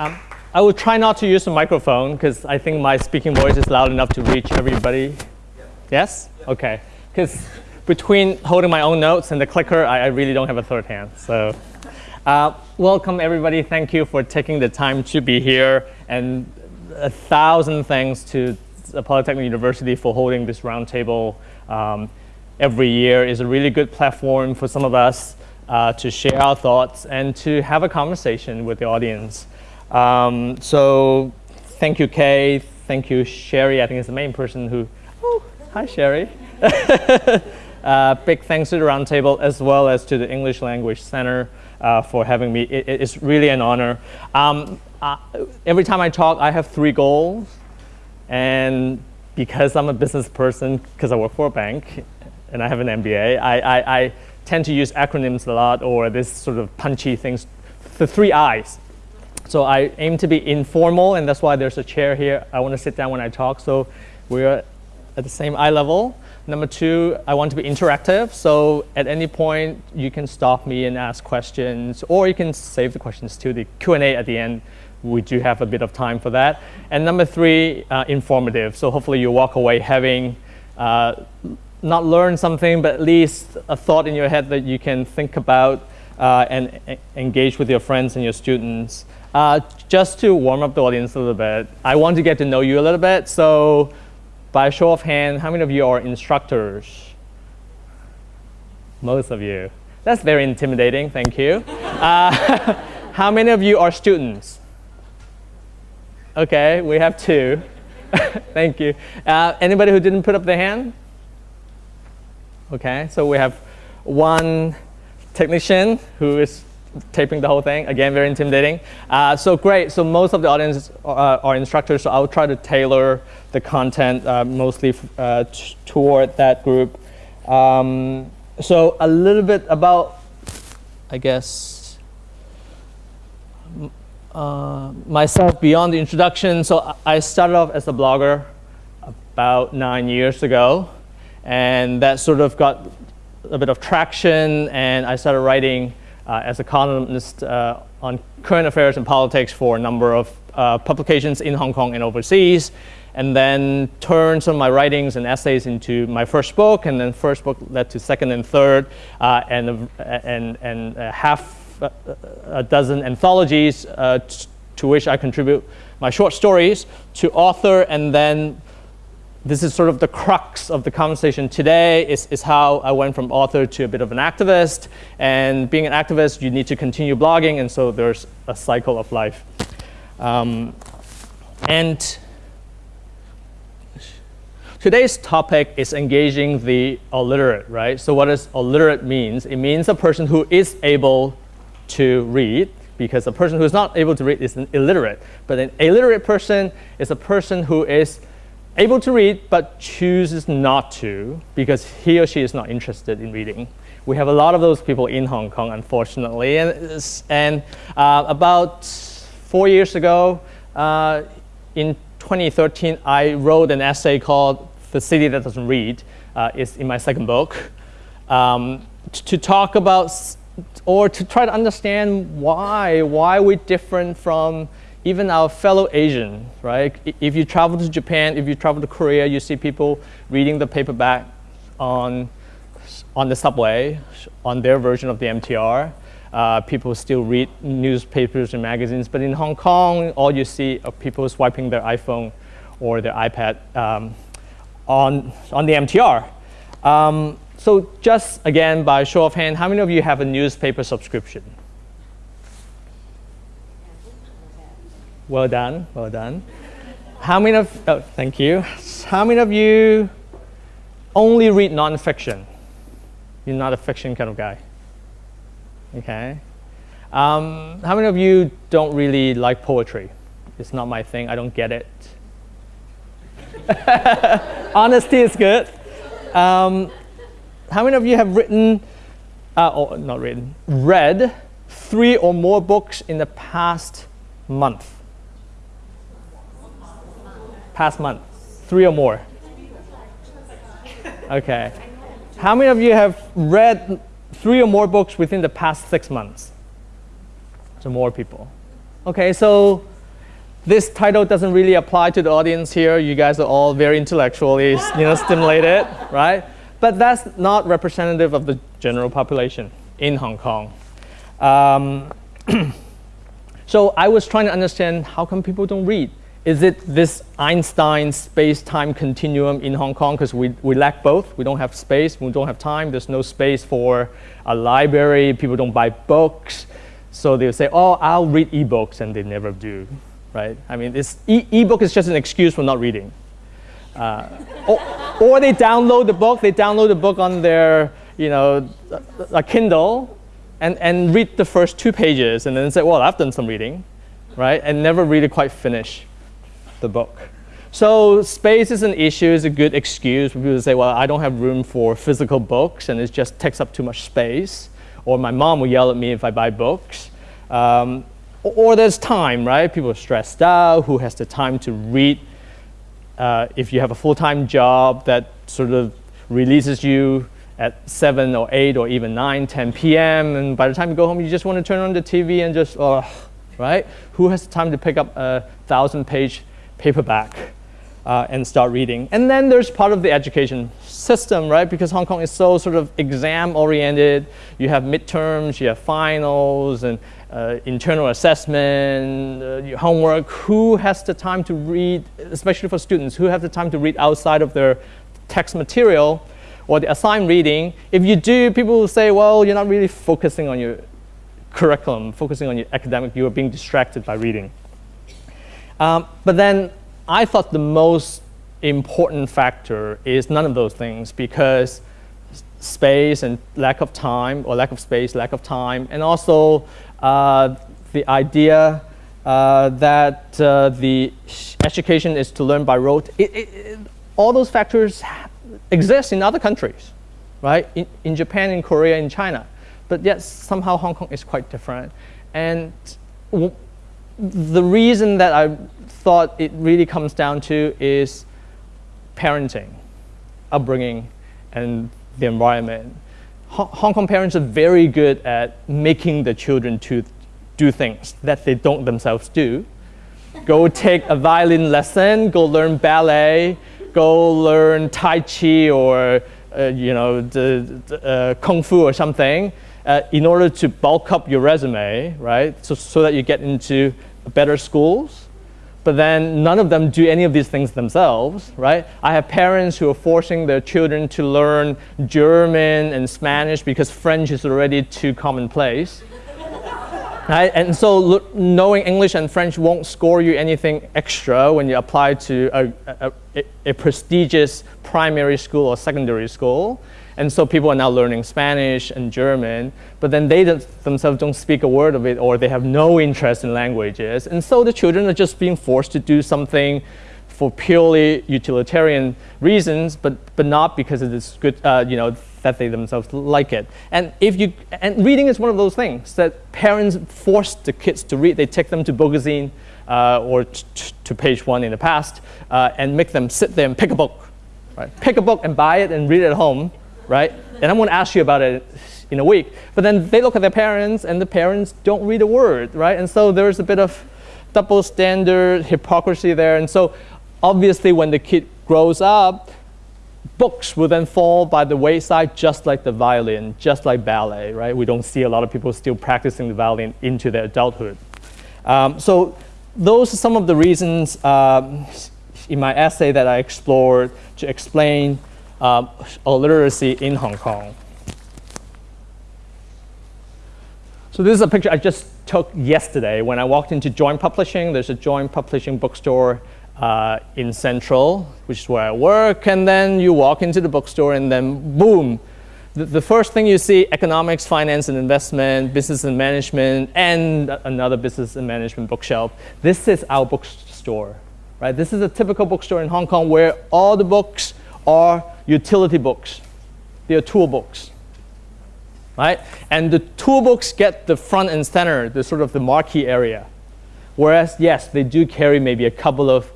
Um, I will try not to use the microphone because I think my speaking voice is loud enough to reach everybody. Yeah. Yes? Yeah. OK. Because between holding my own notes and the clicker, I, I really don't have a third hand. So uh, welcome, everybody. Thank you for taking the time to be here. And a thousand thanks to the Polytechnic University for holding this roundtable um, every year. is a really good platform for some of us uh, to share our thoughts and to have a conversation with the audience. Um, so thank you, Kay. Thank you, Sherry. I think it's the main person who, oh, hi, Sherry. uh, big thanks to the Roundtable as well as to the English Language Center uh, for having me. It, it's really an honor. Um, uh, every time I talk, I have three goals. And because I'm a business person, because I work for a bank and I have an MBA, I, I, I tend to use acronyms a lot or this sort of punchy things, the three I's. So I aim to be informal, and that's why there's a chair here. I want to sit down when I talk, so we're at the same eye level. Number two, I want to be interactive, so at any point you can stop me and ask questions, or you can save the questions to the Q&A at the end. We do have a bit of time for that. And number three, uh, informative. So hopefully you walk away having uh, not learned something, but at least a thought in your head that you can think about uh, and engage with your friends and your students. Uh, just to warm up the audience a little bit, I want to get to know you a little bit. So by show of hand, how many of you are instructors? Most of you. That's very intimidating, thank you. Uh, how many of you are students? Okay, we have two. thank you. Uh, anybody who didn't put up their hand? Okay, so we have one technician who is taping the whole thing. Again, very intimidating. Uh, so great. So most of the audience are, are, instructors, so I'll try to tailor the content uh, mostly uh, toward that group. Um, so a little bit about, I guess, uh, myself beyond the introduction. So I started off as a blogger about nine years ago. And that sort of got a bit of traction, and I started writing uh, as a columnist uh, on current affairs and politics for a number of uh, publications in Hong Kong and overseas, and then turned some of my writings and essays into my first book, and then first book led to second and third, uh, and, and, and half a dozen anthologies uh, to which I contribute my short stories to author and then this is sort of the crux of the conversation today is, is how I went from author to a bit of an activist. And being an activist, you need to continue blogging. And so there's a cycle of life. Um, and today's topic is engaging the aliterate, right? So what does aliterate means? It means a person who is able to read because a person who is not able to read is an illiterate. But an aliterate person is a person who is able to read but chooses not to because he or she is not interested in reading. We have a lot of those people in Hong Kong, unfortunately. And, and uh, about four years ago, uh, in 2013, I wrote an essay called The City That Doesn't Read. Uh, it's in my second book. Um, to talk about or to try to understand why, why we're different from even our fellow Asian, right? If you travel to Japan, if you travel to Korea, you see people reading the paperback on, on the subway, on their version of the MTR. Uh, people still read newspapers and magazines, but in Hong Kong, all you see are people swiping their iPhone or their iPad um, on, on the MTR. Um, so just again, by show of hand, how many of you have a newspaper subscription? Well done, well done. How many of, oh, thank you. How many of you only read nonfiction? You're not a fiction kind of guy. Okay. Um, how many of you don't really like poetry? It's not my thing, I don't get it. Honesty is good. Um, how many of you have written, uh, or not written, read three or more books in the past month? Past month? Three or more? Okay. How many of you have read three or more books within the past six months? So more people. Okay, so this title doesn't really apply to the audience here. You guys are all very intellectually you know, stimulated, right? But that's not representative of the general population in Hong Kong. Um, so I was trying to understand how come people don't read? Is it this Einstein space-time continuum in Hong Kong? Because we, we lack both. We don't have space, we don't have time. There's no space for a library. People don't buy books. So they'll say, oh, I'll read ebooks, and they never do, right? I mean, it's, e ebook is just an excuse for not reading. Uh, or, or, they download the book, they download the book on their, you know, a Kindle, and, and read the first two pages, and then say, well, I've done some reading, right? And never really quite finish the book. So space is an issue, is a good excuse for people to say, well, I don't have room for physical books, and it just takes up too much space or my mom will yell at me if I buy books. Um, or there's time, right? People are stressed out. Who has the time to read? Uh, if you have a full-time job that sort of releases you at 7 or 8 or even 9, 10 p.m. And by the time you go home, you just want to turn on the TV and just, oh, right? Who has the time to pick up a thousand-page paperback uh, and start reading? And then there's part of the education system, right? Because Hong Kong is so sort of exam oriented. You have midterms, you have finals, and uh, internal assessment, uh, homework. Who has the time to read, especially for students, who have the time to read outside of their text material or the assigned reading? If you do, people will say, well, you're not really focusing on your curriculum, focusing on your academic, you are being distracted by reading. Um, but then I thought the most important factor is none of those things because space and lack of time, or lack of space, lack of time, and also uh, the idea uh, that uh, the education is to learn by rote. It, it, it, all those factors exist in other countries, right? In, in Japan, in Korea, in China. But yet somehow Hong Kong is quite different. And the reason that I thought it really comes down to is parenting, upbringing, and the environment. Hong Kong parents are very good at making the children to do things that they don't themselves do. Go take a violin lesson, go learn ballet, go learn Tai Chi or uh, you know, the, the uh, Kung Fu or something uh, in order to bulk up your resume, right? So, so that you get into better schools but then none of them do any of these things themselves, right? I have parents who are forcing their children to learn German and Spanish because French is already too commonplace. right? And so knowing English and French won't score you anything extra when you apply to a, a, a prestigious primary school or secondary school. And so people are now learning Spanish and German, but then they themselves don't speak a word of it or they have no interest in languages. And so the children are just being forced to do something for purely utilitarian reasons, but, but not because it is good, uh, you know, that they themselves like it. And if you, and reading is one of those things that parents force the kids to read. They take them to Bookazine uh, or to page one in the past uh, and make them sit there and pick a book. Right? Pick a book and buy it and read it at home right? And I'm going to ask you about it in a week. But then they look at their parents, and the parents don't read a word, right? And so there's a bit of double standard hypocrisy there. And so obviously when the kid grows up, books will then fall by the wayside just like the violin, just like ballet, right? We don't see a lot of people still practicing the violin into their adulthood. Um, so those are some of the reasons um, in my essay that I explored to explain uh, literacy in Hong Kong. So this is a picture I just took yesterday when I walked into Joint Publishing. There's a Joint Publishing bookstore uh, in Central, which is where I work. And then you walk into the bookstore and then boom, the, the first thing you see, economics, finance and investment, business and management, and another business and management bookshelf. This is our bookstore, right? This is a typical bookstore in Hong Kong where all the books are utility books. They are tool books. Right? And the tool books get the front and center, the sort of the marquee area. Whereas, yes, they do carry maybe a couple of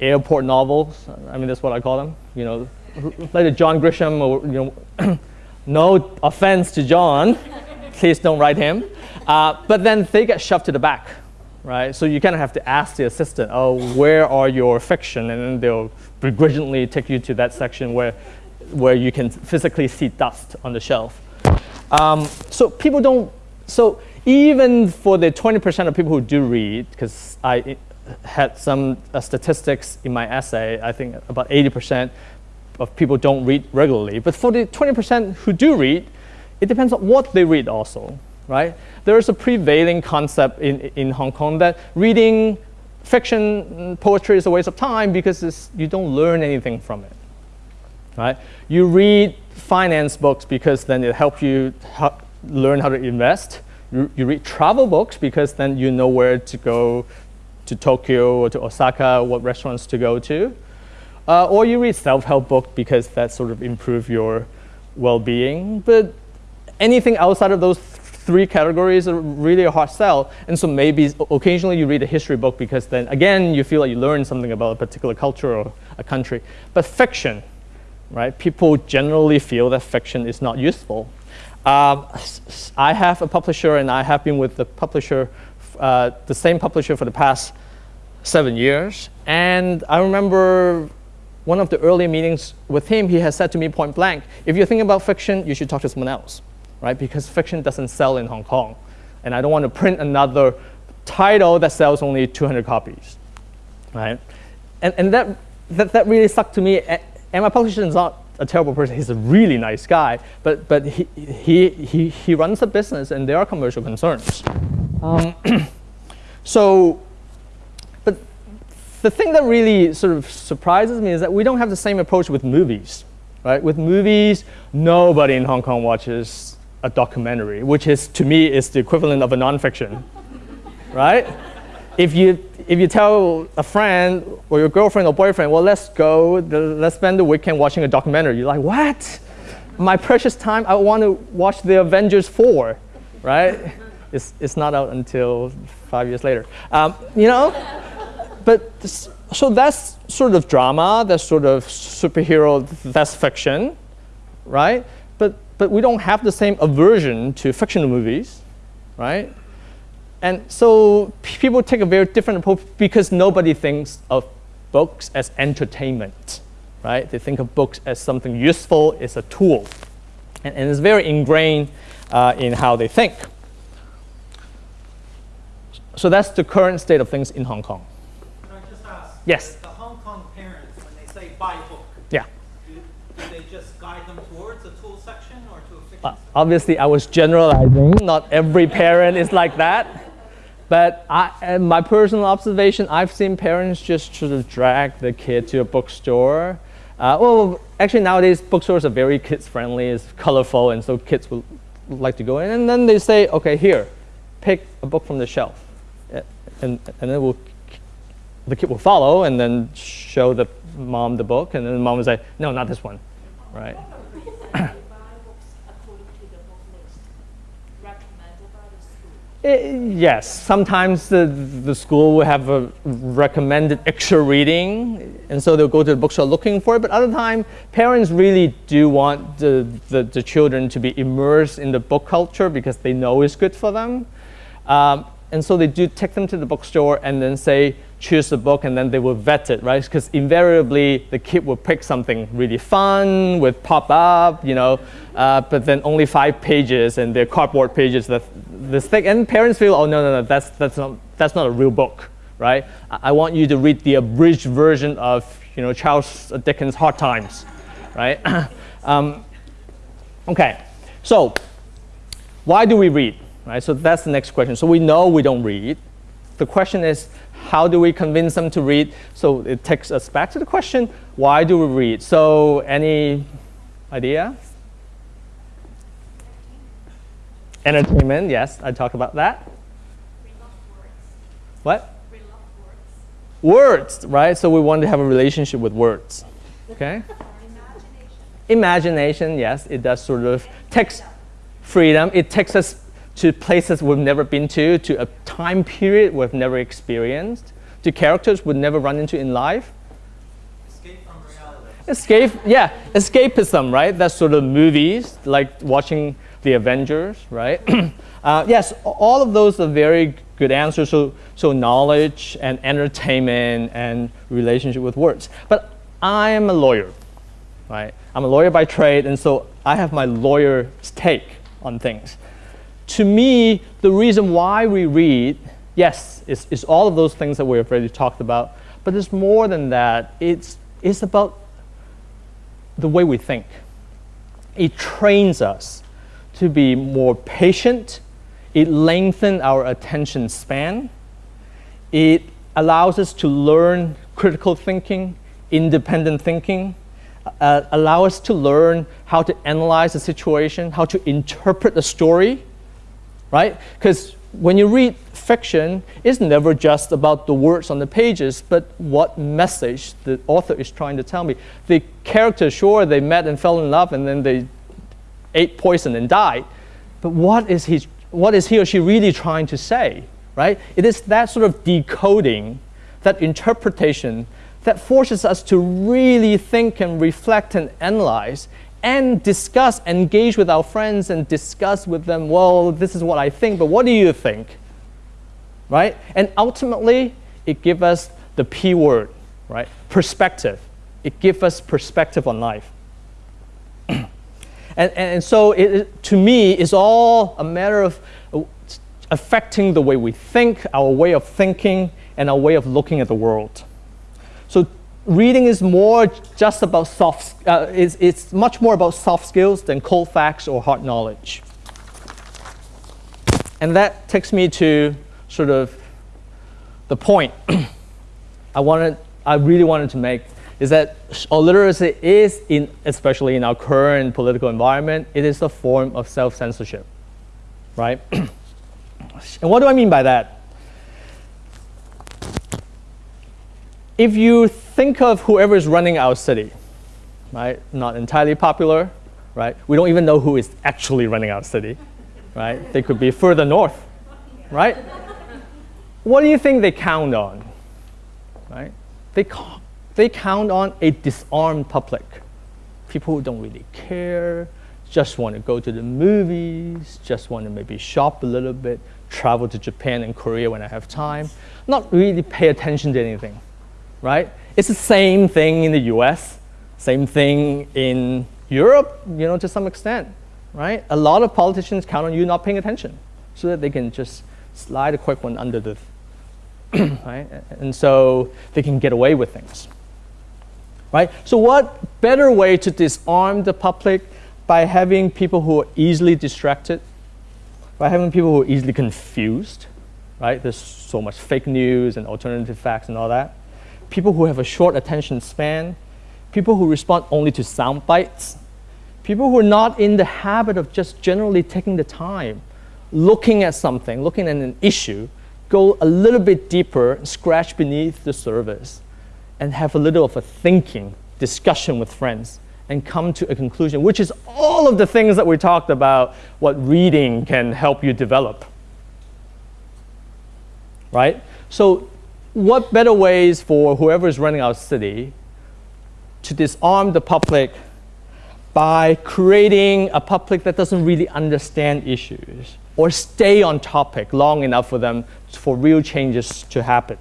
airport novels. I mean, that's what I call them. You know, like the John Grisham, or, you know, no offense to John, please don't write him. Uh, but then they get shoved to the back, right? So you kind of have to ask the assistant, oh, where are your fiction? And then they'll begrudgingly take you to that section where, where you can physically see dust on the shelf. Um, so people don't, so even for the 20% of people who do read, because I had some uh, statistics in my essay, I think about 80% of people don't read regularly. But for the 20% who do read, it depends on what they read also, right? There is a prevailing concept in, in Hong Kong that reading fiction poetry is a waste of time because you don't learn anything from it, right? You read finance books because then it helps you learn how to invest. You, you read travel books because then you know where to go to Tokyo or to Osaka, what restaurants to go to. Uh, or you read self-help book because that sort of improve your well-being. But anything outside of those three categories are really a hard sell. And so maybe occasionally you read a history book because then again you feel like you learn something about a particular culture or a country. But fiction, right? People generally feel that fiction is not useful. Um, I have a publisher and I have been with the publisher, uh, the same publisher for the past seven years. And I remember one of the early meetings with him, he has said to me point blank, if you're thinking about fiction, you should talk to someone else right? Because fiction doesn't sell in Hong Kong. And I don't want to print another title that sells only 200 copies, right? And, and that, that, that really stuck to me. And my publisher is not a terrible person. He's a really nice guy, but, but he, he, he, he runs a business and there are commercial concerns. Um, so, but the thing that really sort of surprises me is that we don't have the same approach with movies, right? With movies, nobody in Hong Kong watches a documentary, which is to me is the equivalent of a nonfiction, right? If you if you tell a friend or your girlfriend or boyfriend, well, let's go, let's spend the weekend watching a documentary. You're like, what? My precious time, I want to watch the Avengers 4, right? It's, it's not out until five years later. Um, you know? But this, so that's sort of drama, that's sort of superhero, that's fiction, right? But we don't have the same aversion to fictional movies, right? And so people take a very different approach because nobody thinks of books as entertainment, right? They think of books as something useful, it's a tool. And, and it's very ingrained uh, in how they think. So that's the current state of things in Hong Kong. Can I just ask? Yes. The Hong Kong parents, when they say buy a book, yeah. do, do they just guide them towards a tool section or to a fiction Uh, obviously, I was generalizing. Not every parent is like that. But I, my personal observation, I've seen parents just sort of drag the kid to a bookstore. Uh, well, actually nowadays bookstores are very kids friendly, it's colorful, and so kids will like to go in. And then they say, okay, here, pick a book from the shelf. And, and then we'll, the kid will follow and then show the mom the book, and then the mom will say, no, not this one, right? Yes, sometimes the, the school will have a recommended extra reading, and so they'll go to the bookstore looking for it. But other time, parents really do want the, the, the children to be immersed in the book culture because they know it's good for them. Um, and so they do take them to the bookstore and then say, choose the book and then they will vet it, right? Because invariably the kid will pick something really fun with pop up, you know, uh, but then only five pages and they're cardboard pages that this thick. And parents feel, oh no, no, no, that's that's not that's not a real book, right? I, I want you to read the abridged version of you know Charles Dickens' Hard Times, right? um, okay, so why do we read? Right, so that's the next question. So we know we don't read. The question is, how do we convince them to read? So it takes us back to the question, why do we read? So any idea? Entertainment, yes, I talked about that. What? Words, right? So we want to have a relationship with words. Okay? Imagination. Imagination, yes, it does sort of takes freedom. It takes us to places we've never been to, to a time period we've never experienced, to characters we've never run into in life. Escape from reality. Escape, yeah, escapism, right? That's sort of movies, like watching The Avengers, right? uh, yes, all of those are very good answers. So, so knowledge and entertainment and relationship with words. But I am a lawyer, right? I'm a lawyer by trade, and so I have my lawyer's take on things. To me, the reason why we read, yes, is, is all of those things that we've already talked about, but it's more than that. It's, it's about the way we think. It trains us to be more patient. It lengthens our attention span. It allows us to learn critical thinking, independent thinking, uh, allow us to learn how to analyze a situation, how to interpret a story, right? Because when you read fiction, it's never just about the words on the pages, but what message the author is trying to tell me. The character, sure, they met and fell in love and then they ate poison and died, but what is he, what is he or she really trying to say, right? It is that sort of decoding, that interpretation that forces us to really think and reflect and analyze and discuss, engage with our friends and discuss with them, well, this is what I think, but what do you think? Right? And ultimately, it gives us the P word, right? Perspective. It gives us perspective on life. and, and, and, so it, to me, it's all a matter of uh, affecting the way we think, our way of thinking, and our way of looking at the world. So reading is more just about soft, uh, it's, it's much more about soft skills than cold facts or hard knowledge. And that takes me to sort of the point I wanted, I really wanted to make is that aliteracy is, in, especially in our current political environment, it is a form of self-censorship, right? and what do I mean by that? If you think of whoever is running our city, right, not entirely popular, right, we don't even know who is actually running our city, right? They could be further north, right? What do you think they count on, right? They, they count on a disarmed public, people who don't really care, just want to go to the movies, just want to maybe shop a little bit, travel to Japan and Korea when I have time, not really pay attention to anything right? It's the same thing in the US, same thing in Europe, you know, to some extent, right? A lot of politicians count on you not paying attention so that they can just slide a quick one under the, right? And so they can get away with things, right? So what better way to disarm the public by having people who are easily distracted, by having people who are easily confused, right? There's so much fake news and alternative facts and all that people who have a short attention span, people who respond only to sound bites, people who are not in the habit of just generally taking the time, looking at something, looking at an issue, go a little bit deeper, scratch beneath the surface, and have a little of a thinking, discussion with friends, and come to a conclusion, which is all of the things that we talked about, what reading can help you develop. Right? So what better ways for whoever is running our city to disarm the public by creating a public that doesn't really understand issues or stay on topic long enough for them for real changes to happen.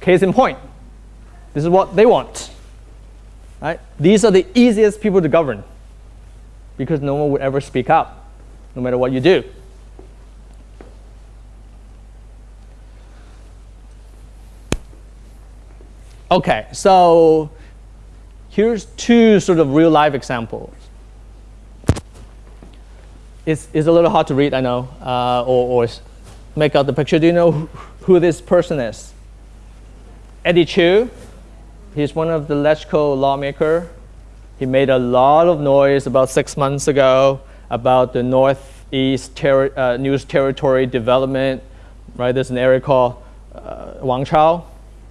Case in point, this is what they want. Right? These are the easiest people to govern because no one would ever speak up, no matter what you do. Okay, so here's two sort of real life examples. It's, it's a little hard to read, I know, uh, or, or make out the picture. Do you know who this person is? Eddie Chu, He's one of the LegCo lawmaker. He made a lot of noise about six months ago about the Northeast uh, News Territory development, right? There's an area called uh, Wang Chau,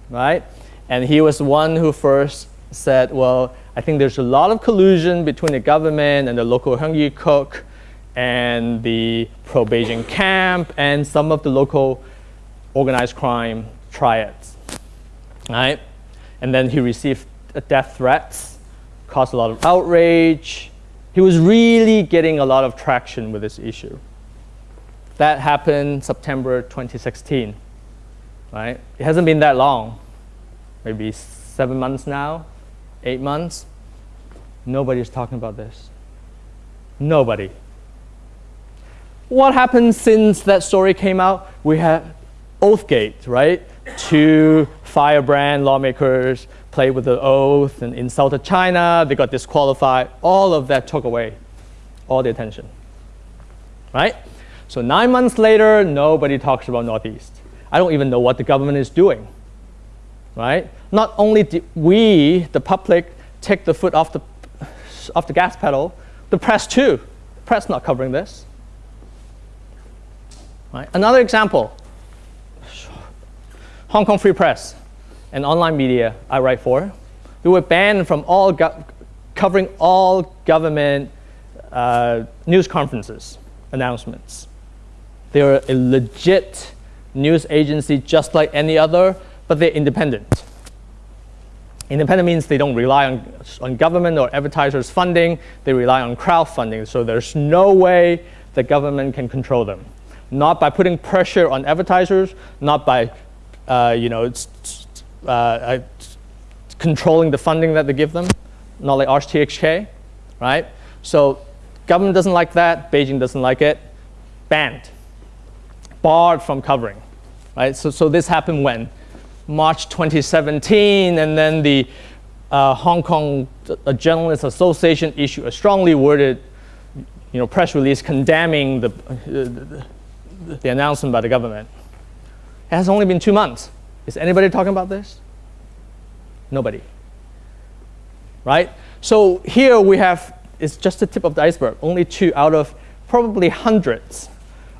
right? And he was one who first said, well, I think there's a lot of collusion between the government and the local Heung cook and the pro-Beijing camp and some of the local organized crime triads. Right? And then he received uh, death threats, caused a lot of outrage. He was really getting a lot of traction with this issue. That happened September 2016. Right? It hasn't been that long, maybe seven months now, eight months. Nobody's talking about this. Nobody. What happened since that story came out? We had Oathgate, right? Two firebrand lawmakers played with the oath and insulted China. They got disqualified. All of that took away all the attention, right? So nine months later, nobody talks about Northeast. I don't even know what the government is doing, right? Not only did we, the public, take the foot off the, off the gas pedal, the press too. The press not covering this. Right? Another example, Hong Kong Free Press, an online media I write for, they were banned from all covering all government uh, news conferences, announcements. They're a legit news agency just like any other, but they're independent. Independent means they don't rely on, on government or advertisers' funding. They rely on crowdfunding. So there's no way the government can control them. Not by putting pressure on advertisers, not by uh, you know, it's uh, controlling the funding that they give them, not like RTHK, right? So government doesn't like that. Beijing doesn't like it. Banned, barred from covering, right? So, so this happened when? March 2017, and then the uh, Hong Kong uh, Journalists Association issued a strongly worded you know, press release condemning the, uh, the, the announcement by the government. It has only been two months. Is anybody talking about this? Nobody. Right? So here we have, it's just the tip of the iceberg, only two out of probably hundreds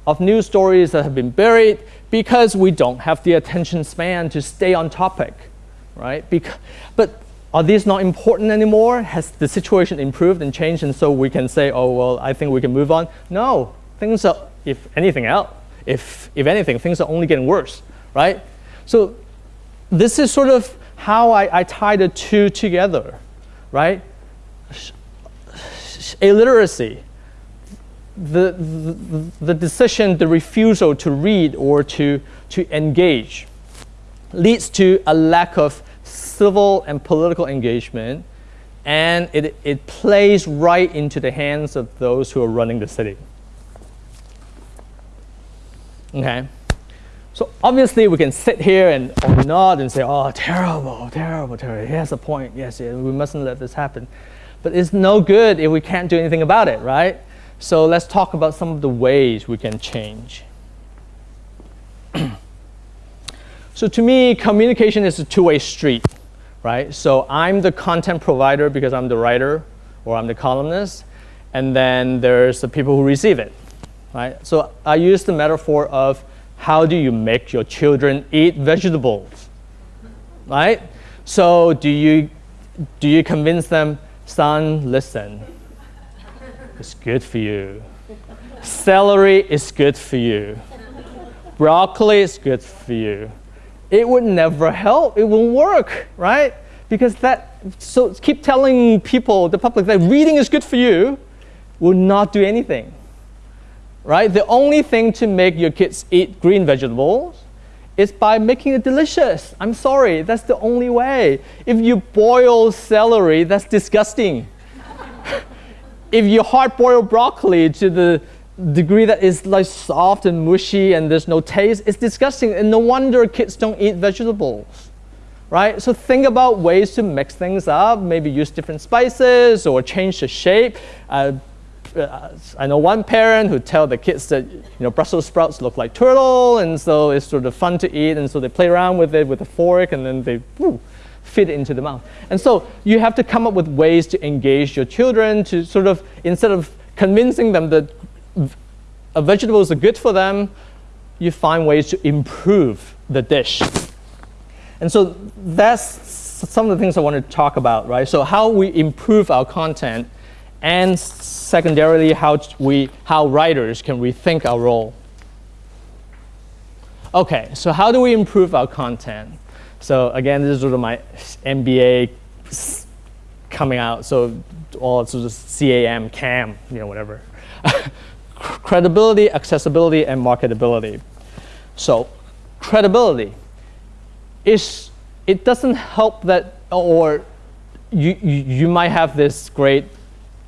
of news stories that have been buried because we don't have the attention span to stay on topic, right? Because, but are these not important anymore? Has the situation improved and changed and so we can say, oh, well, I think we can move on? No, things are, if anything else, if, if anything, things are only getting worse, right? So this is sort of how I, I tie the two together, right? Aliteracy the, the, the decision, the refusal to read or to, to engage leads to a lack of civil and political engagement, and it, it plays right into the hands of those who are running the city. Okay? So obviously we can sit here and or nod and say, oh, terrible, terrible, terrible. He has a point. Yes, yes, we mustn't let this happen. But it's no good if we can't do anything about it, right? So let's talk about some of the ways we can change. so to me, communication is a two-way street, right? So I'm the content provider because I'm the writer or I'm the columnist, and then there's the people who receive it, right? So I use the metaphor of how do you make your children eat vegetables, right? So do you, do you convince them, son, listen, it's good for you. Celery is good for you. Broccoli is good for you. It would never help. It won't work, right? Because that, so keep telling people, the public, that reading is good for you will not do anything, right? The only thing to make your kids eat green vegetables is by making it delicious. I'm sorry, that's the only way. If you boil celery, that's disgusting if you hard boil broccoli to the degree that it's like soft and mushy and there's no taste, it's disgusting. And no wonder kids don't eat vegetables, right? So think about ways to mix things up, maybe use different spices or change the shape. Uh, uh, I know one parent who tell the kids that you know Brussels sprouts look like turtle, and so it's sort of fun to eat, and so they play around with it with a fork, and then they woo, fit into the mouth. And so you have to come up with ways to engage your children to sort of, instead of convincing them that vegetables are good for them, you find ways to improve the dish. And so that's some of the things I want to talk about, right? So how we improve our content and secondarily how we how writers can rethink our role. Okay, so how do we improve our content? So again, this is sort of my MBA coming out. So all sort of CAM, CAM, you know, whatever. credibility, accessibility, and marketability. So credibility is it doesn't help that or you, you, you might have this great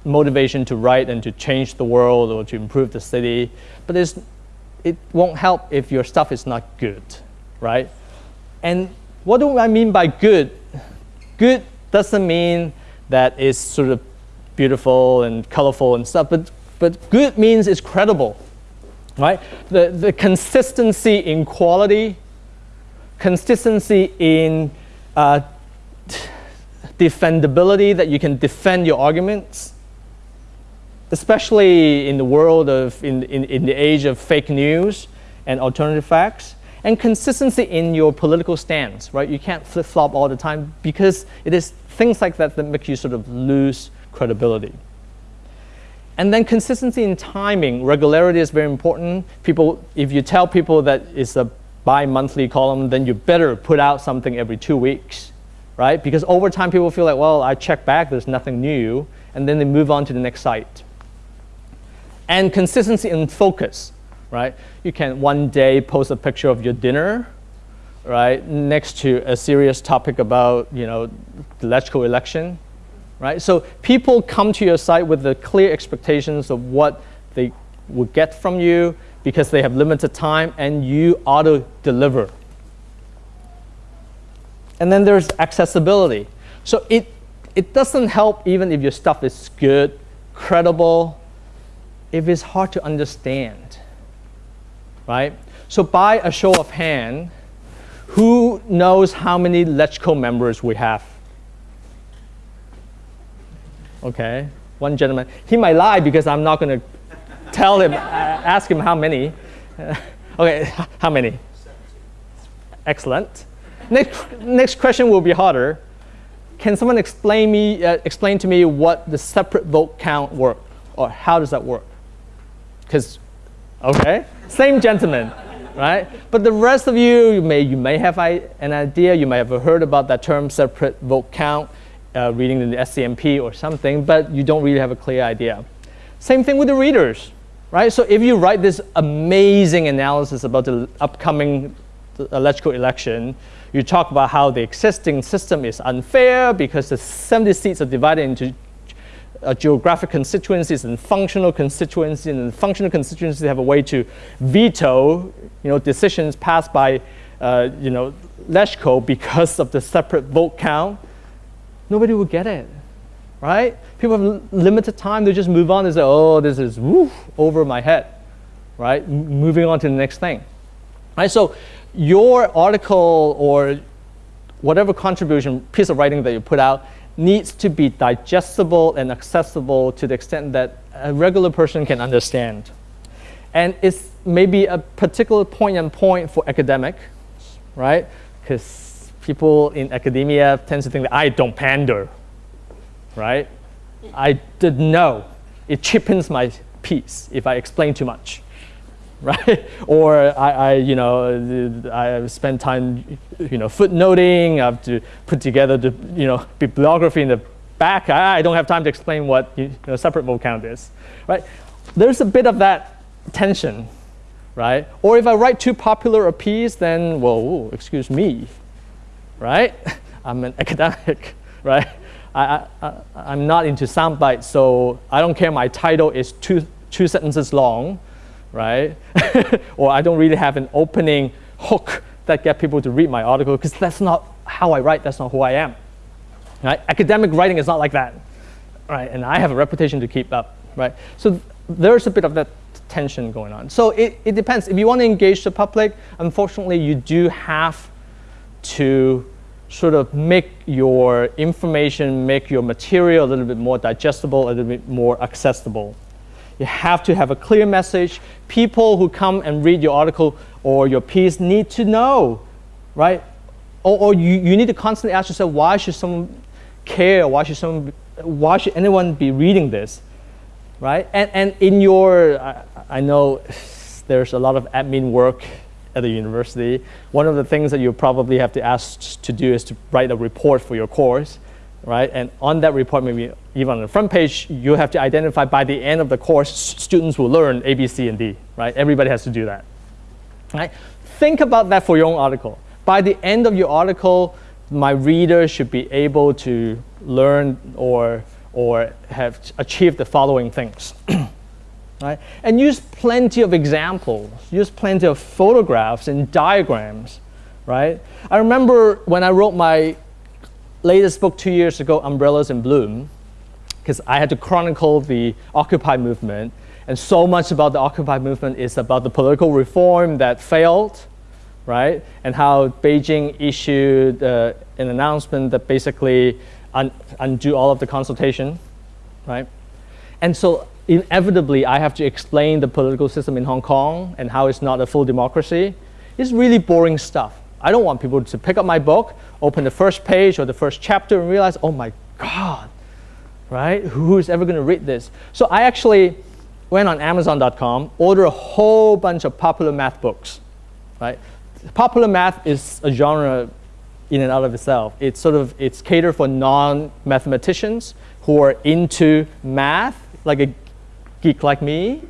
motivation to write and to change the world or to improve the city, but it's, it won't help if your stuff is not good, right? And what do I mean by good? Good doesn't mean that it's sort of beautiful and colorful and stuff, but, but good means it's credible, right? The, the consistency in quality, consistency in uh, defendability, that you can defend your arguments, especially in the world of, in, in, in the age of fake news and alternative facts, and consistency in your political stance, right? You can't flip-flop all the time because it is things like that that make you sort of lose credibility. And then consistency in timing, regularity is very important. People, if you tell people that it's a bi-monthly column, then you better put out something every two weeks, right? Because over time people feel like, well, I check back, there's nothing new, and then they move on to the next site and consistency in focus, right? You can one day post a picture of your dinner, right, next to a serious topic about, you know, the electrical election, right? So people come to your site with the clear expectations of what they will get from you because they have limited time and you auto deliver. And then there's accessibility. So it, it doesn't help even if your stuff is good, credible, if it's hard to understand, right? So by a show of hand, who knows how many LegCo members we have? Okay, one gentleman. He might lie because I'm not going to tell him, uh, ask him how many. okay, how many? Excellent. Next, next question will be harder. Can someone explain, me, uh, explain to me what the separate vote count work, or how does that work? Because, okay, same gentleman, right? But the rest of you, you may, you may have an idea, you may have heard about that term separate vote count, uh, reading in the SCMP or something, but you don't really have a clear idea. Same thing with the readers, right? So if you write this amazing analysis about the upcoming electrical election, you talk about how the existing system is unfair because the 70 seats are divided into uh, geographic constituencies and functional constituencies, and functional constituencies have a way to veto, you know, decisions passed by, uh, you know, LegCo because of the separate vote count. Nobody will get it, right? People have limited time; they just move on. They say, "Oh, this is woof, over my head," right? M moving on to the next thing, right? So, your article or whatever contribution piece of writing that you put out needs to be digestible and accessible to the extent that a regular person can understand. And it's maybe a particular and point for academic, right? Because people in academia tend to think that I don't pander, right? I didn't know. It cheapens my piece if I explain too much. right? or I, I, you know, I spend time, you know, footnoting. I have to put together the, you know, bibliography in the back. I, I don't have time to explain what you know, separate vote count is, right? There's a bit of that tension, right? Or if I write too popular a piece, then, well, excuse me, right? I'm an academic, right? I, I, I'm not into sound bites, so I don't care my title is two, two sentences long right? or I don't really have an opening hook that get people to read my article because that's not how I write, that's not who I am. Right? Academic writing is not like that, right? And I have a reputation to keep up, right? So there's a bit of that tension going on. So it, it depends. If you want to engage the public, unfortunately, you do have to sort of make your information, make your material a little bit more digestible, a little bit more accessible. You have to have a clear message. People who come and read your article or your piece need to know, right? Or, or you, you need to constantly ask yourself, why should someone care? Why should, someone, why should anyone be reading this, right? And, and in your, I, I know there's a lot of admin work at the university, one of the things that you probably have to ask to do is to write a report for your course, right? And on that report, maybe even on the front page, you have to identify by the end of the course, students will learn A, B, C, and D, right? Everybody has to do that, right? Think about that for your own article. By the end of your article, my reader should be able to learn or, or have achieved the following things. right? And use plenty of examples, use plenty of photographs and diagrams, right? I remember when I wrote my latest book two years ago, Umbrellas in Bloom, because I had to chronicle the Occupy movement, and so much about the Occupy movement is about the political reform that failed, right? And how Beijing issued uh, an announcement that basically un undo all of the consultation, right? And so inevitably, I have to explain the political system in Hong Kong and how it's not a full democracy. It's really boring stuff. I don't want people to pick up my book, open the first page or the first chapter and realize, oh my God, right? Who's ever going to read this? So I actually went on Amazon.com, ordered a whole bunch of popular math books, right? Popular math is a genre in and out of itself. It's sort of, it's catered for non-mathematicians who are into math, like a geek like me,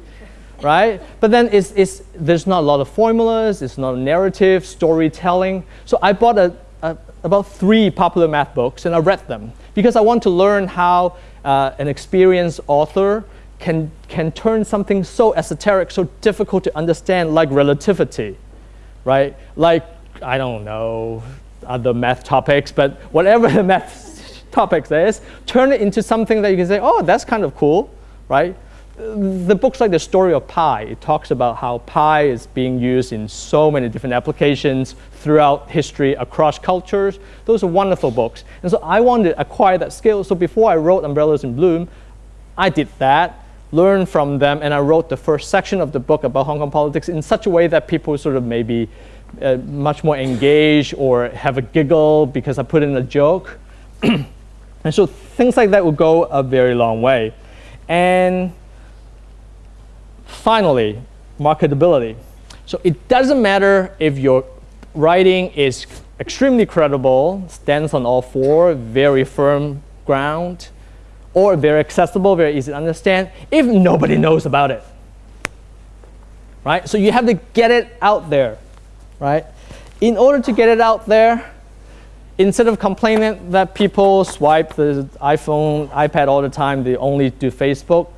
right? But then it's, it's, there's not a lot of formulas, it's not a narrative, storytelling. So I bought a, a, about three popular math books and I read them because I want to learn how uh, an experienced author can, can turn something so esoteric, so difficult to understand like relativity, right? Like, I don't know, other math topics, but whatever the math topics is, turn it into something that you can say, oh, that's kind of cool, right? The books like the story of pi, it talks about how pi is being used in so many different applications throughout history, across cultures. Those are wonderful books. And so I wanted to acquire that skill. So before I wrote Umbrellas in Bloom, I did that, learned from them, and I wrote the first section of the book about Hong Kong politics in such a way that people sort of maybe uh, much more engaged or have a giggle because I put in a joke. and so things like that will go a very long way. And Finally, marketability. So it doesn't matter if your writing is extremely credible, stands on all four, very firm ground, or very accessible, very easy to understand, if nobody knows about it. Right? So you have to get it out there. Right? In order to get it out there, instead of complaining that people swipe the iPhone, iPad all the time, they only do Facebook,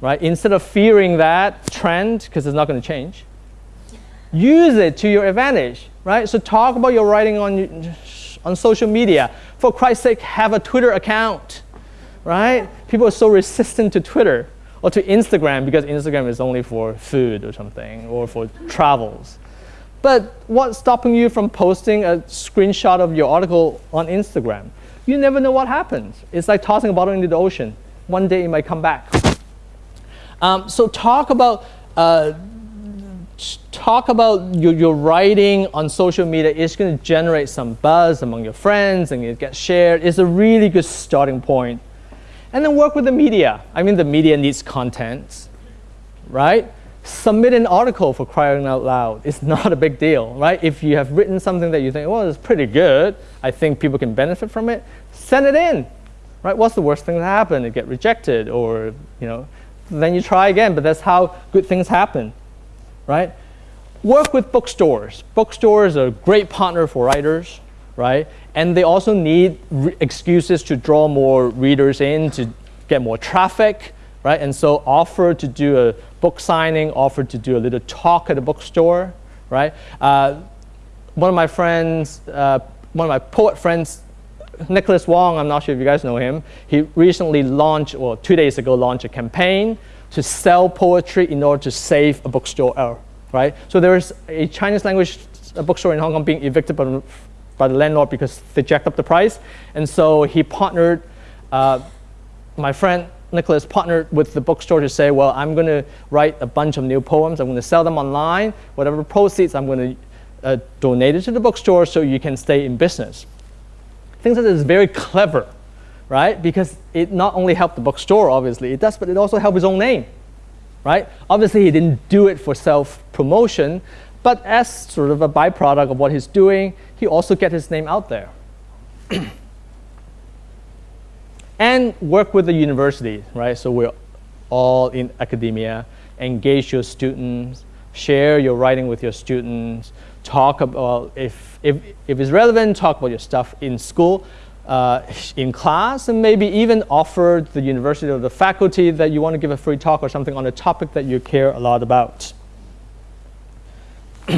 right? Instead of fearing that trend, because it's not going to change, use it to your advantage, right? So talk about your writing on, on social media. For Christ's sake, have a Twitter account, right? People are so resistant to Twitter or to Instagram because Instagram is only for food or something or for travels. But what's stopping you from posting a screenshot of your article on Instagram? You never know what happens. It's like tossing a bottle into the ocean. One day it might come back. Um, so talk about uh, talk about your, your writing on social media. It's going to generate some buzz among your friends and it gets shared. It's a really good starting point. And then work with the media. I mean, the media needs content, right? Submit an article for crying out loud. It's not a big deal, right? If you have written something that you think, well, it's pretty good, I think people can benefit from it, send it in, right? What's the worst thing that happened? It get rejected or, you know, then you try again, but that's how good things happen, right? Work with bookstores. Bookstores are a great partner for writers, right? And they also need excuses to draw more readers in, to get more traffic, right? And so offer to do a book signing, offer to do a little talk at a bookstore, right? Uh, one of my friends, uh, one of my poet friends Nicholas Wong, I'm not sure if you guys know him, he recently launched, or two days ago, launched a campaign to sell poetry in order to save a bookstore, right? So there's a Chinese language bookstore in Hong Kong being evicted by, by the landlord because they jacked up the price. And so he partnered, uh, my friend Nicholas partnered with the bookstore to say, well, I'm going to write a bunch of new poems. I'm going to sell them online. Whatever proceeds, I'm going to uh, donate it to the bookstore so you can stay in business things like this very clever, right? Because it not only helped the bookstore, obviously, it does, but it also helped his own name, right? Obviously, he didn't do it for self-promotion, But as sort of a byproduct of what he's doing, he also get his name out there. and work with the university, right? So we're all in academia, engage your students, share your writing with your students, talk about, if, if, if it's relevant, talk about your stuff in school, uh, in class, and maybe even offer the university or the faculty that you want to give a free talk or something on a topic that you care a lot about.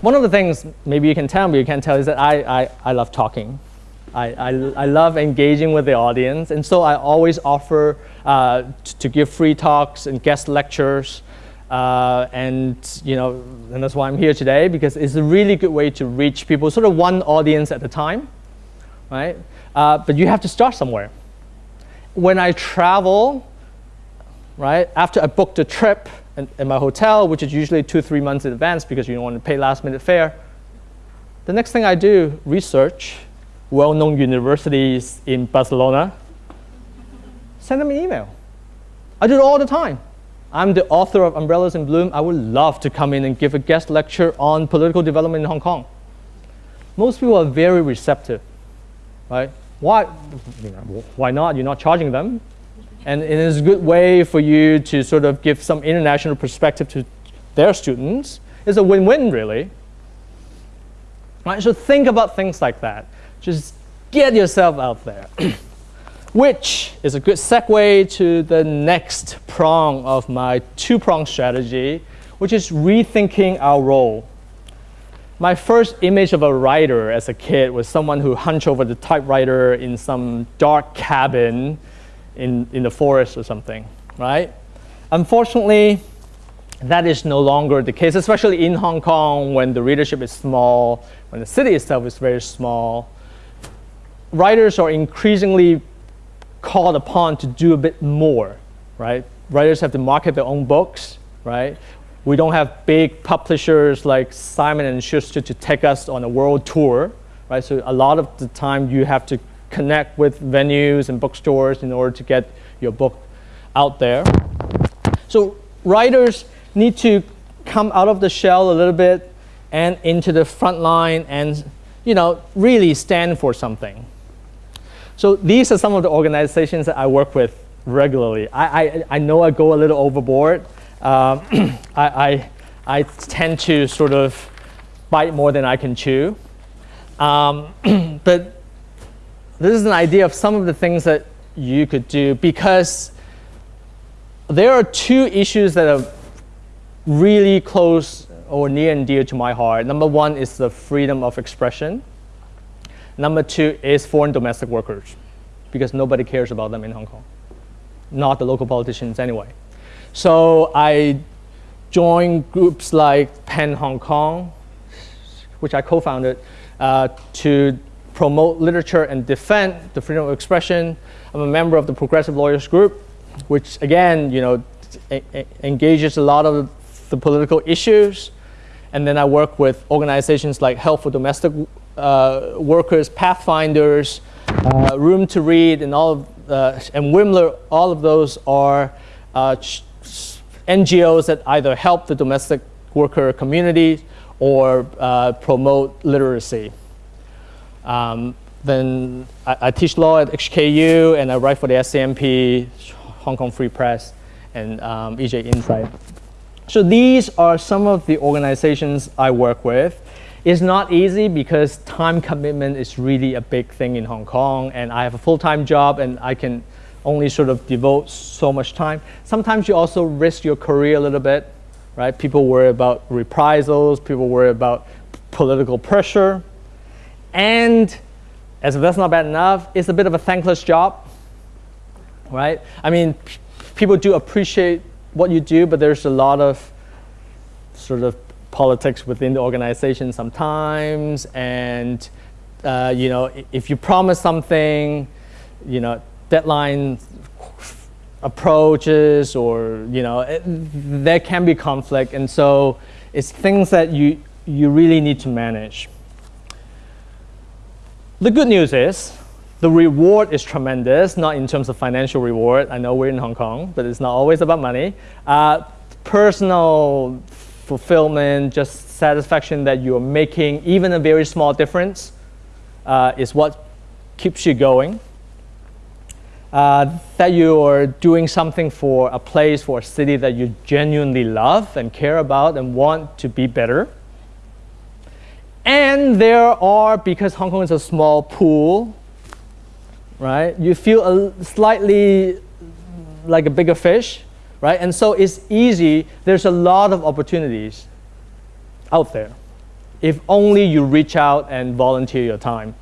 One of the things maybe you can tell me, you can tell, is that I, I, I love talking. I, I, I, love engaging with the audience, and so I always offer uh, to give free talks and guest lectures. Uh, and you know, and that's why I'm here today because it's a really good way to reach people, sort of one audience at a time, right? Uh, but you have to start somewhere. When I travel, right, after I booked a trip in, in my hotel, which is usually two, three months in advance because you don't want to pay last minute fare, the next thing I do, research well-known universities in Barcelona, send them an email. I do it all the time. I'm the author of Umbrellas in Bloom. I would love to come in and give a guest lecture on political development in Hong Kong. Most people are very receptive, right? Why, why not? You're not charging them. And it is a good way for you to sort of give some international perspective to their students. It's a win-win, really. Right? So think about things like that. Just get yourself out there. Which is a good segue to the next prong of my two-prong strategy, which is rethinking our role. My first image of a writer as a kid was someone who hunched over the typewriter in some dark cabin in, in the forest or something, right? Unfortunately, that is no longer the case, especially in Hong Kong when the readership is small, when the city itself is very small writers are increasingly called upon to do a bit more, right? Writers have to market their own books, right? We don't have big publishers like Simon and Schuster to take us on a world tour, right? So a lot of the time you have to connect with venues and bookstores in order to get your book out there. So writers need to come out of the shell a little bit and into the front line and you know really stand for something. So these are some of the organizations that I work with regularly. I, I, I know I go a little overboard. Um, I, I, I, tend to sort of bite more than I can chew. Um, but this is an idea of some of the things that you could do because there are two issues that are really close or near and dear to my heart. Number one is the freedom of expression. Number two is foreign domestic workers, because nobody cares about them in Hong Kong, not the local politicians anyway. So I joined groups like PEN Hong Kong, which I co-founded, uh, to promote literature and defend the freedom of expression. I'm a member of the Progressive Lawyers Group, which again, you know, engages a lot of the political issues. And then I work with organizations like Help for Domestic workers, Pathfinders, uh, Room to Read, and all of, uh, and Wimler, all of those are uh, NGOs that either help the domestic worker community or uh, promote literacy. Um, then I, I, teach law at HKU and I write for the SCMP, Hong Kong Free Press, and um, EJ Insight. So these are some of the organizations I work with. It's not easy because time commitment is really a big thing in Hong Kong and I have a full-time job and I can only sort of devote so much time. Sometimes you also risk your career a little bit, right? People worry about reprisals, people worry about political pressure. And as if that's not bad enough, it's a bit of a thankless job, right? I mean, people do appreciate what you do, but there's a lot of sort of politics within the organization sometimes. And, uh, you know, if you promise something, you know, deadline approaches or, you know, it, there can be conflict. And so it's things that you, you really need to manage. The good news is the reward is tremendous, not in terms of financial reward. I know we're in Hong Kong, but it's not always about money. Uh, personal fulfillment, just satisfaction that you're making even a very small difference uh, is what keeps you going. Uh, that you are doing something for a place, for a city that you genuinely love and care about and want to be better. And there are, because Hong Kong is a small pool, right, you feel a slightly like a bigger fish, right? And so it's easy, there's a lot of opportunities out there. If only you reach out and volunteer your time,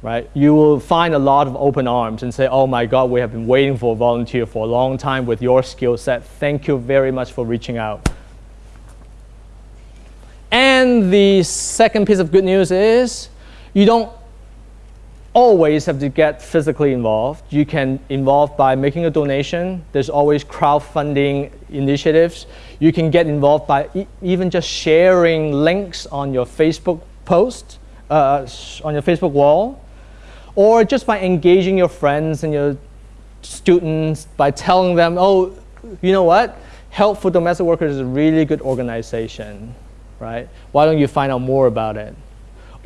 right? You will find a lot of open arms and say, oh my God, we have been waiting for a volunteer for a long time with your skill set. Thank you very much for reaching out. And the second piece of good news is you don't always have to get physically involved. You can involve by making a donation. There's always crowdfunding initiatives. You can get involved by e even just sharing links on your Facebook post, uh, on your Facebook wall, or just by engaging your friends and your students by telling them, oh, you know what? Help for Domestic Workers is a really good organization, right? Why don't you find out more about it?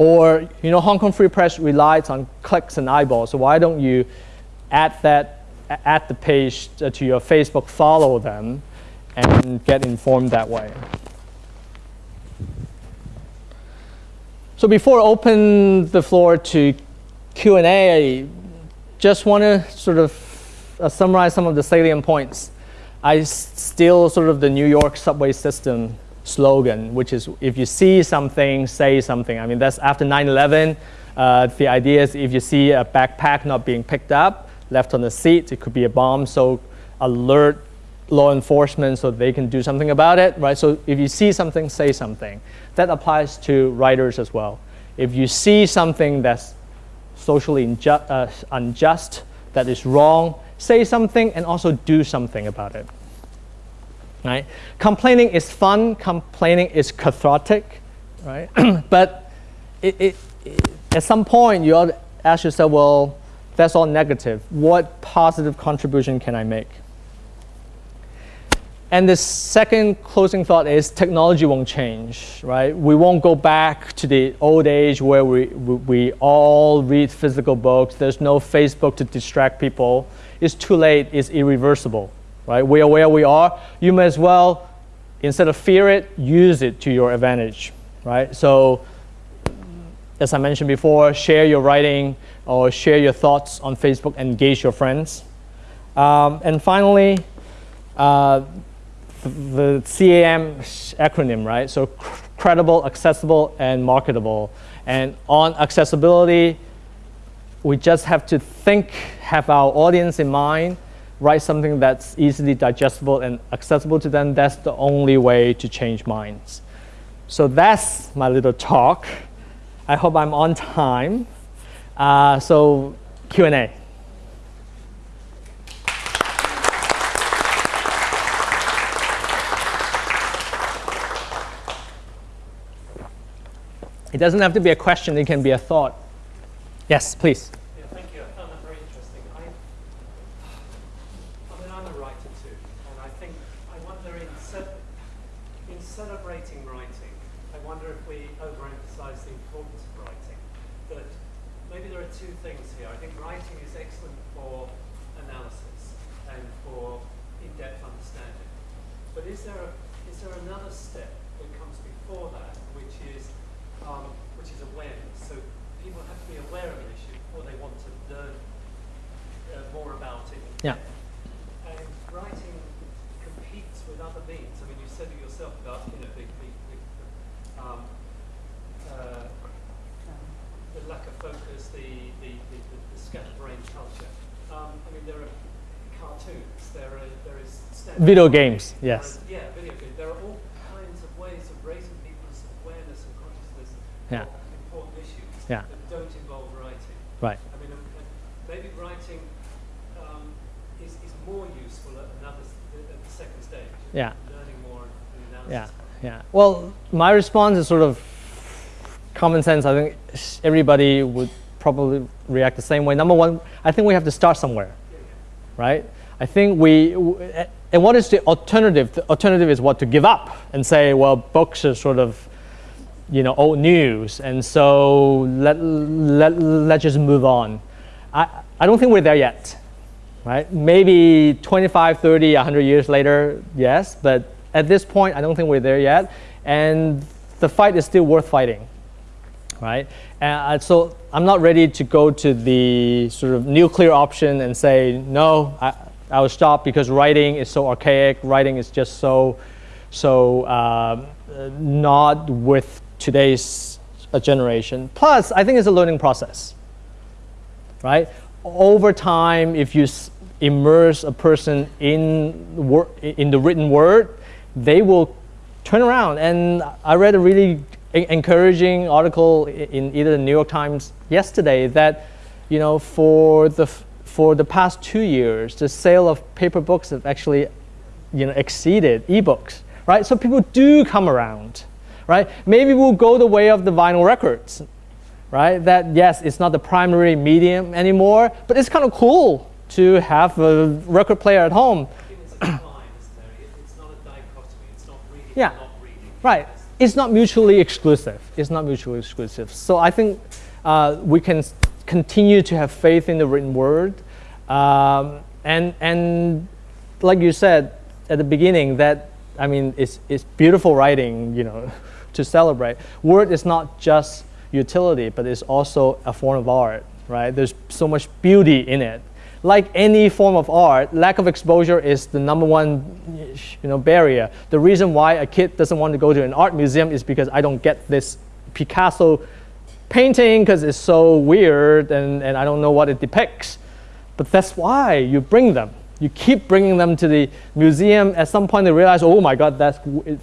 Or, you know, Hong Kong Free Press relies on clicks and eyeballs, so why don't you add that, add the page to your Facebook, follow them, and get informed that way. So before I open the floor to Q&A, I just want to sort of uh, summarize some of the salient points. I steal sort of the New York subway system slogan, which is if you see something, say something. I mean, that's after 9-11. Uh, the idea is if you see a backpack not being picked up, left on the seat, it could be a bomb, so alert law enforcement so they can do something about it, right? So if you see something, say something. That applies to writers as well. If you see something that's socially unjust, uh, unjust that is wrong, say something and also do something about it right? Complaining is fun, complaining is cathartic, right? but it, it, it, at some point, you ought to ask yourself, well, that's all negative. What positive contribution can I make? And the second closing thought is technology won't change, right? We won't go back to the old age where we, we, we all read physical books. There's no Facebook to distract people. It's too late. It's irreversible right? We are where we are. You may as well, instead of fear it, use it to your advantage, right? So as I mentioned before, share your writing or share your thoughts on Facebook, engage your friends. Um, and finally, uh, the CAM acronym, right? So credible, accessible, and marketable. And on accessibility, we just have to think, have our audience in mind, write something that's easily digestible and accessible to them, that's the only way to change minds. So that's my little talk. I hope I'm on time. Uh, so Q&A. It doesn't have to be a question, it can be a thought. Yes, please. Video games, yes. Yeah, video games. There are all kinds of ways of raising people's awareness and consciousness yeah. important issues yeah. that don't involve writing. Right. I mean, um, maybe writing um, is, is more useful at another at the second stage. Yeah. Learning more Yeah, yeah. Well, my response is sort of common sense. I think everybody would probably react the same way. Number one, I think we have to start somewhere, right? I think we, and what is the alternative? The alternative is what to give up and say, well, books are sort of, you know, old news, and so let let let's just move on. I I don't think we're there yet, right? Maybe 25, 30, 100 years later, yes, but at this point, I don't think we're there yet, and the fight is still worth fighting, right? And so I'm not ready to go to the sort of nuclear option and say no. I, I will stop because writing is so archaic. Writing is just so, so uh, not with today's uh, generation. Plus, I think it's a learning process, right? Over time, if you immerse a person in, in the written word, they will turn around. And I read a really encouraging article in either the New York Times yesterday that, you know, for the for the past two years, the sale of paper books have actually you know, exceeded ebooks, right? So people do come around, right? Maybe we'll go the way of the vinyl records, right? That, yes, it's not the primary medium anymore, but it's kind of cool to have a record player at home. yeah. Right. It's not mutually exclusive. It's not mutually exclusive. So I think uh, we can continue to have faith in the written word. Um, and, and like you said at the beginning, that, I mean, it's, it's beautiful writing, you know, to celebrate. Word is not just utility, but it's also a form of art, right? There's so much beauty in it. Like any form of art, lack of exposure is the number one you know, barrier. The reason why a kid doesn't want to go to an art museum is because I don't get this Picasso painting because it's so weird and, and I don't know what it depicts. But that's why you bring them. You keep bringing them to the museum. At some point, they realize, oh my God, that's,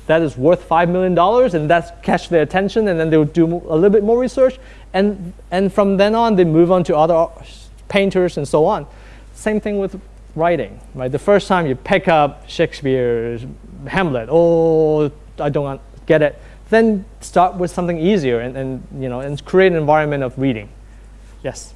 that is worth $5 million, and that's catch their attention, and then they'll do a little bit more research. And, and from then on, they move on to other painters and so on. Same thing with writing, right? The first time you pick up Shakespeare's Hamlet, oh, I don't get it then start with something easier and, and, you know, and create an environment of reading. Yes?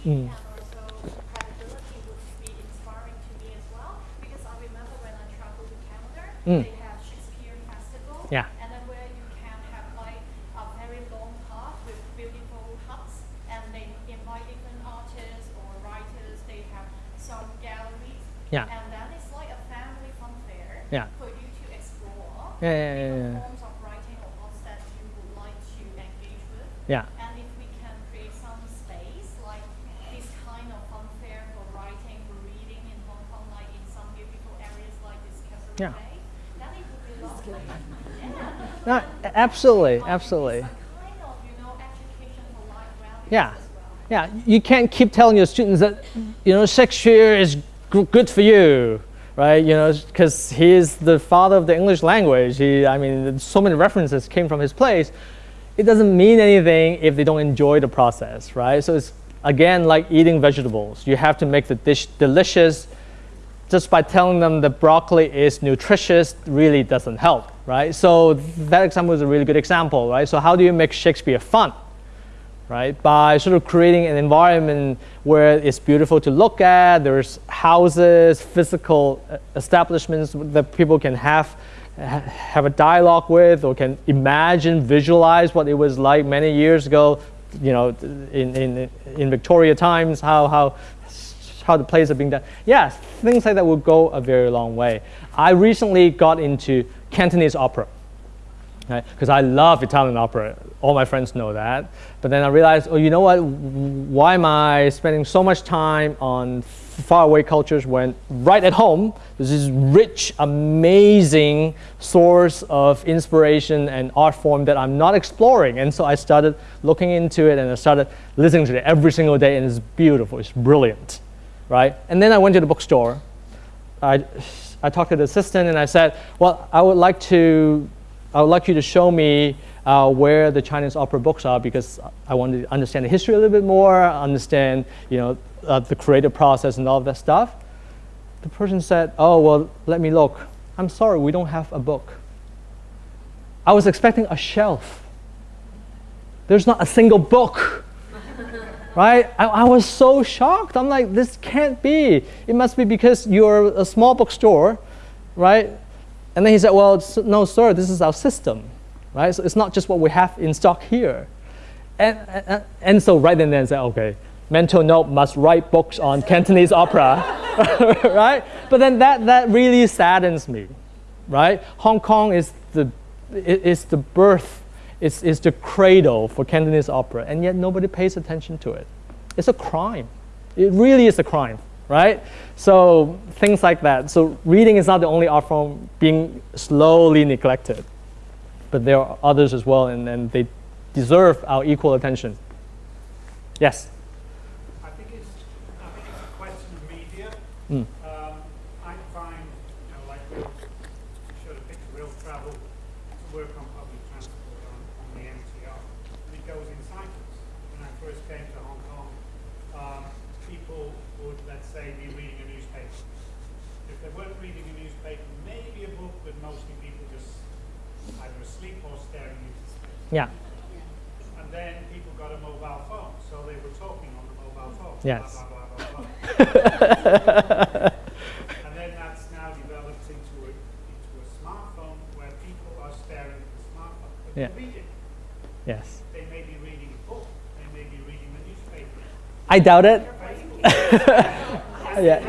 Mm. and also credibility would be inspiring to me as well because I remember when I traveled to Canada, mm. they have Shakespeare Festival. Yeah. Yeah. And then it's like a family fun fair yeah. for you to explore yeah, yeah, yeah, yeah. forms of writing or books that you would like to engage with. Yeah. And if we can create some space like this kind of fun fair for writing, for reading in Hong Kong, like in some beautiful areas like Discovery yeah. Bay, then it would be lovely. yeah. No, absolutely, absolutely. Kind of, you know, yeah. Well. Yeah, you can't keep telling your students that, you know, Shakespeare is good for you, right? You know, because he's the father of the English language. He, I mean, so many references came from his place. It doesn't mean anything if they don't enjoy the process, right? So it's again like eating vegetables. You have to make the dish delicious. Just by telling them that broccoli is nutritious really doesn't help, right? So that example is a really good example, right? So how do you make Shakespeare fun? Right? By sort of creating an environment where it's beautiful to look at, there's houses, physical uh, establishments that people can have have a dialogue with or can imagine, visualize what it was like many years ago, you know, in, in, in Victoria times, how, how, how the plays are being done. Yes, things like that will go a very long way. I recently got into Cantonese opera because right? I love Italian opera. All my friends know that. But then I realized, oh, you know what? Why am I spending so much time on faraway cultures when right at home there's this rich, amazing source of inspiration and art form that I'm not exploring? And so I started looking into it and I started listening to it every single day, and it's beautiful. It's brilliant, right? And then I went to the bookstore. I, I talked to the assistant and I said, well, I would like to I would like you to show me uh, where the Chinese opera books are because I want to understand the history a little bit more, understand you know, uh, the creative process and all of that stuff. The person said, oh, well, let me look. I'm sorry, we don't have a book. I was expecting a shelf. There's not a single book. right? I, I was so shocked. I'm like, this can't be. It must be because you're a small bookstore, right? And then he said, well, no, sir, this is our system, right? So it's not just what we have in stock here. And, and, and so right then then I said, okay, mental note must write books on Cantonese opera, right? But then that, that really saddens me, right? Hong Kong is the, is the birth, is, is the cradle for Cantonese opera, and yet nobody pays attention to it. It's a crime. It really is a crime, right? So things like that. So reading is not the only art form being slowly neglected, but there are others as well, and, and they deserve our equal attention. Yes. I think it's, I think it's a question of media. Mm. Um, I find, you know, like Will, you showed a picture, Will travel to work on public transport on, on the MTR, and it goes in cycles. When I first came to Hong Kong, um, people would, let's say, be reading a newspaper. If they weren't reading a newspaper, maybe a book, but mostly people just either asleep or staring into space. Yeah. And then people got a mobile phone, so they were talking on the mobile phone. Yes. Blah, blah, blah, blah, blah. and then that's now developed into a, into a smartphone where people are staring at the smartphone. But Yeah. reading. Yes. They may be reading a book, they may be reading the newspaper. I doubt it. yeah.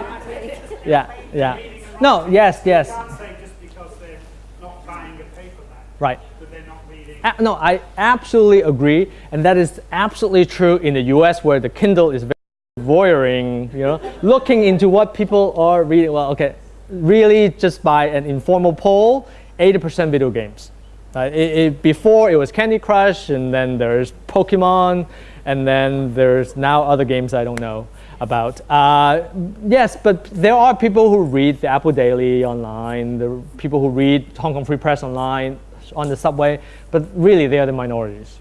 Yeah. Yeah. No. Yes. Yes. You can't say just because they're not buying a paperback Right. that they're not reading. A- no, I absolutely agree, and that is absolutely true in the U.S. where the Kindle is very voyeuring, you know, looking into what people are reading. Well, okay, really just by an informal poll, 80% video games. Uh, it, it, before it was Candy Crush, and then there's Pokemon, and then there's now other games I don't know about. Uh, yes, but there are people who read the Apple Daily online, the people who read Hong Kong Free Press online on the subway, but really they are the minorities.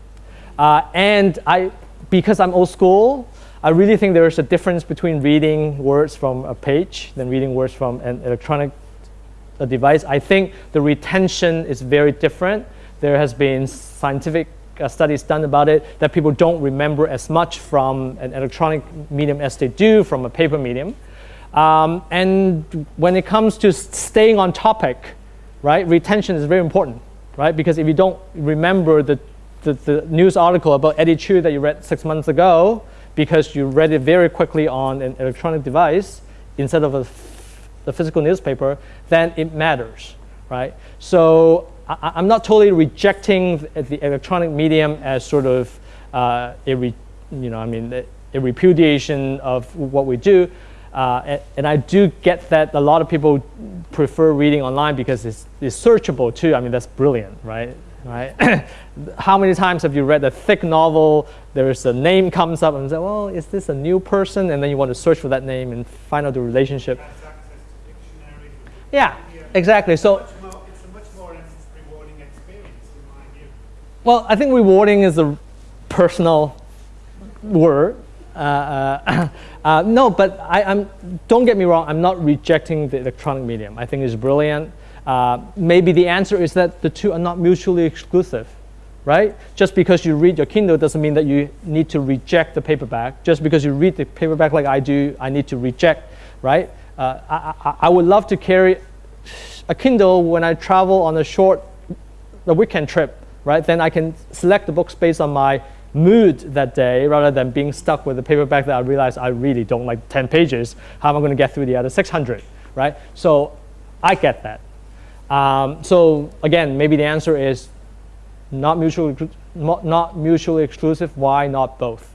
Uh, and I, because I'm old school, I really think there is a difference between reading words from a page than reading words from an electronic device. I think the retention is very different. There has been scientific uh, studies done about it that people don't remember as much from an electronic medium as they do from a paper medium. Um, and when it comes to staying on topic, right, retention is very important, right? Because if you don't remember the, the, the news article about Eddie Chu that you read six months ago, because you read it very quickly on an electronic device instead of a the physical newspaper, then it matters, right? So I, I'm not totally rejecting the, the electronic medium as sort of uh, a, re, you know, I mean, a, repudiation of what we do. Uh, and, and I do get that a lot of people prefer reading online because it's, it's searchable too. I mean, that's brilliant, right? Right? How many times have you read a thick novel? There's a name comes up and say, well, is this a new person? And then you want to search for that name and find out the relationship. Has access to dictionaries. Yeah, exactly. So, Much more, it's a much more rewarding experience in my view. Well, I think rewarding is a personal word. Uh, uh, uh, no, but I, I'm, don't get me wrong, I'm not rejecting the electronic medium. I think it's brilliant. Uh, maybe the answer is that the two are not mutually exclusive, right? Just because you read your Kindle doesn't mean that you need to reject the paperback. Just because you read the paperback like I do, I need to reject, right? Uh, I, I, I would love to carry a Kindle when I travel on a short a weekend trip, right? Then I can select the books based on my mood that day rather than being stuck with a paperback that I realize I really don't like 10 pages. How am I going to get through the other 600, right? So I get that. Um, so again, maybe the answer is not mutually, not not mutually exclusive. Why not both?